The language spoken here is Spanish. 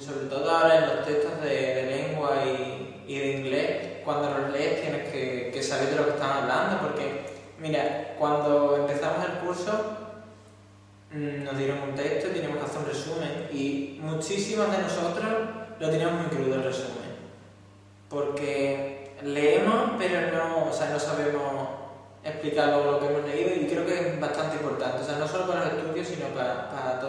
sobre todo ahora en los textos de, de lengua y, y, de inglés, cuando los lees tienes que, que, saber de lo que están hablando, porque, mira, cuando empezamos el curso mm, nos dieron un texto y teníamos que hacer un resumen, y muchísimos de nosotros lo teníamos muy crudo el resumen, porque leemos pero no, o sea, no sabemos explicar lo que hemos leído y creo que es bastante importante, o sea, no solo para los estudios, sino para, para